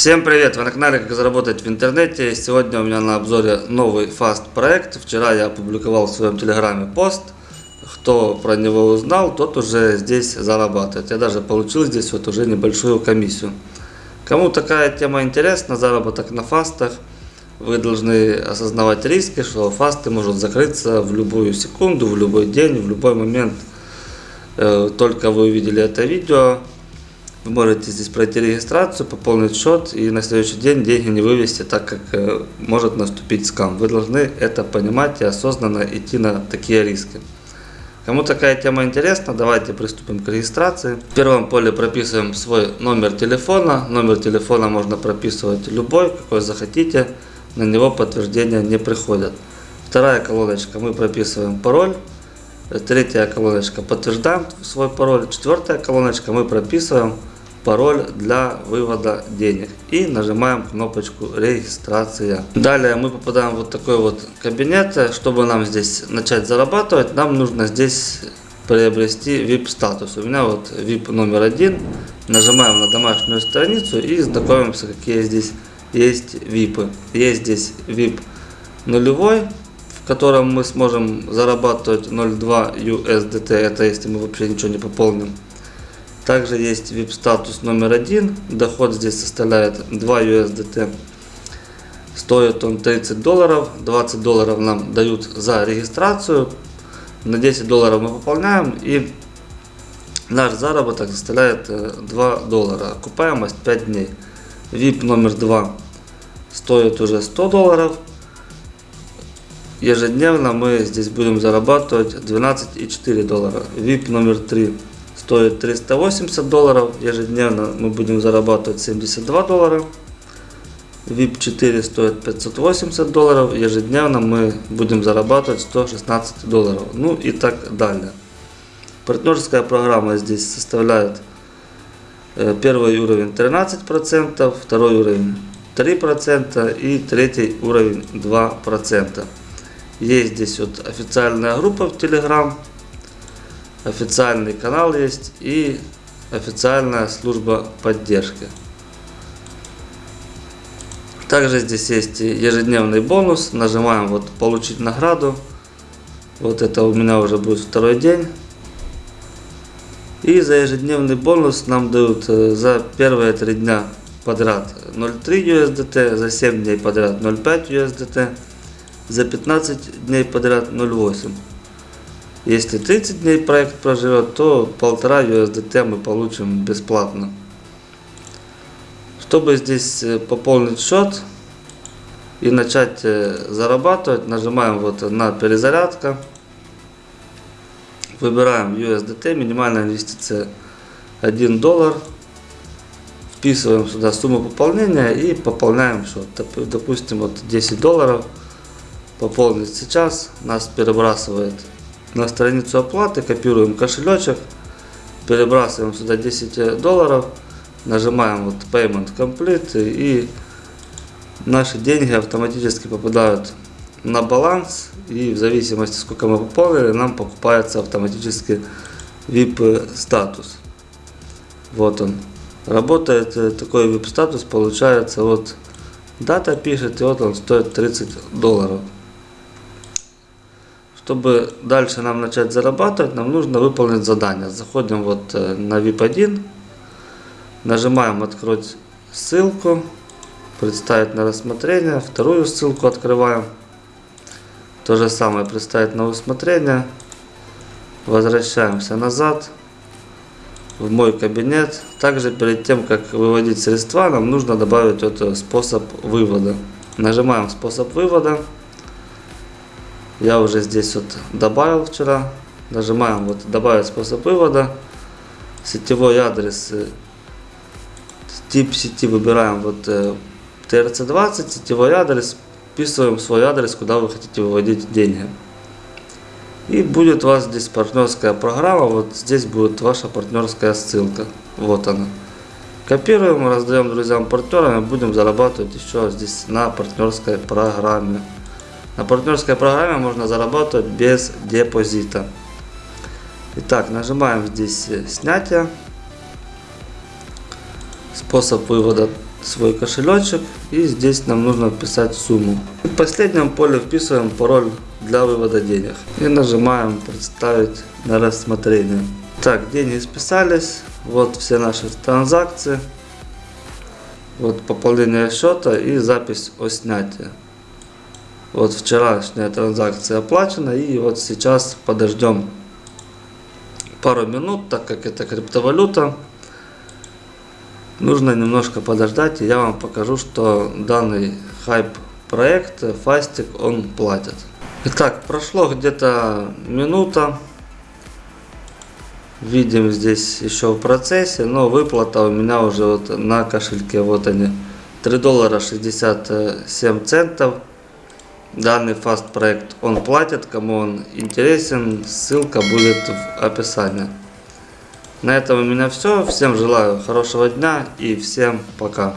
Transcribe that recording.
Всем привет! Вы на канале Как заработать в интернете. Сегодня у меня на обзоре новый фаст проект. Вчера я опубликовал в своем телеграме пост. Кто про него узнал, тот уже здесь зарабатывает. Я даже получил здесь вот уже небольшую комиссию. Кому такая тема интересна, заработок на фастах, вы должны осознавать риски, что фасты может закрыться в любую секунду, в любой день, в любой момент. Э, только вы увидели это видео, вы можете здесь пройти регистрацию, пополнить счет и на следующий день деньги не вывести, так как э, может наступить скам. Вы должны это понимать и осознанно идти на такие риски. Кому такая тема интересна, давайте приступим к регистрации. В первом поле прописываем свой номер телефона. Номер телефона можно прописывать любой, какой захотите. На него подтверждения не приходят. Вторая колоночка мы прописываем пароль. Третья колоночка подтверждаем свой пароль. Четвертая колоночка мы прописываем пароль для вывода денег и нажимаем кнопочку регистрация. Далее мы попадаем в вот такой вот кабинет. Чтобы нам здесь начать зарабатывать, нам нужно здесь приобрести VIP статус. У меня вот VIP номер один. Нажимаем на домашнюю страницу и знакомимся, какие здесь есть VIP. Есть здесь VIP нулевой, в котором мы сможем зарабатывать 0.2 USDT. Это если мы вообще ничего не пополним. Также есть VIP статус номер один. Доход здесь составляет 2 USDT. Стоит он 30 долларов. 20 долларов нам дают за регистрацию. На 10 долларов мы пополняем и наш заработок составляет 2 э, доллара. Окупаемость 5 дней. VIP номер 2 стоит уже 100 долларов. Ежедневно мы здесь будем зарабатывать 12,4 доллара. VIP номер 3 стоит 380 долларов. Ежедневно мы будем зарабатывать 72 доллара. VIP 4 стоит 580 долларов. Ежедневно мы будем зарабатывать 116 долларов. Ну и так далее. Партнерская программа здесь составляет э, первый уровень 13%, второй уровень 3% и третий уровень 2%. Есть здесь вот официальная группа в Telegram официальный канал есть и официальная служба поддержки. Также здесь есть ежедневный бонус. Нажимаем вот получить награду. Вот это у меня уже будет второй день. И за ежедневный бонус нам дают э, за первые три дня подряд 0.3 USDT, за 7 дней подряд 0.5 USDT, за 15 дней подряд 0.8 если 30 дней проект проживет, то полтора USDT мы получим бесплатно. Чтобы здесь э, пополнить счет и начать э, зарабатывать, нажимаем вот на перезарядка. Выбираем USDT, минимальная инвестиция 1 доллар. Вписываем сюда сумму пополнения и пополняем счет. Допустим, вот 10 долларов. Пополнить сейчас нас перебрасывает на страницу оплаты, копируем кошелечек, перебрасываем сюда 10 долларов, нажимаем вот Payment Complete и наши деньги автоматически попадают на баланс и в зависимости сколько мы пополнили, нам покупается автоматически VIP статус. Вот он. Работает э, такой VIP статус, получается вот дата пишет и вот он стоит 30 долларов. Чтобы дальше нам начать зарабатывать, нам нужно выполнить задание. Заходим вот э, на VIP1, нажимаем открыть ссылку, представить на рассмотрение, вторую ссылку открываем. То же самое представить на усмотрение. Возвращаемся назад в мой кабинет. Также перед тем, как выводить средства, нам нужно добавить вот способ вывода. Нажимаем способ вывода. Я уже здесь вот добавил вчера. Нажимаем вот добавить способ вывода. Сетевой адрес. Э, тип сети выбираем вот TRC20. Э, Сетевой адрес. Вписываем свой адрес, куда вы хотите выводить деньги. И будет у вас здесь партнерская программа. Вот здесь будет ваша партнерская ссылка. Вот она. Копируем, раздаем друзьям партнерам и будем зарабатывать еще здесь на партнерской программе. На партнерской программе можно зарабатывать без депозита. Итак, нажимаем здесь снятие. Способ вывода свой кошелечек и здесь нам нужно вписать сумму. И в последнем поле вписываем пароль для вывода денег и нажимаем представить на рассмотрение. Так, деньги списались, вот все наши транзакции, вот пополнение счета и запись о снятии. Вот вчерашняя транзакция оплачена и вот сейчас подождем пару минут, так как это криптовалюта. Нужно немножко подождать, и я вам покажу, что данный хайп проект Фастик он платит. Итак, прошло где-то минута. Видим здесь еще в процессе, но выплата у меня уже вот на кошельке, вот они, 3 доллара 67 центов. Данный фаст проект он платит, кому он интересен, ссылка будет в описании. На этом у меня все. Всем желаю хорошего дня и всем пока.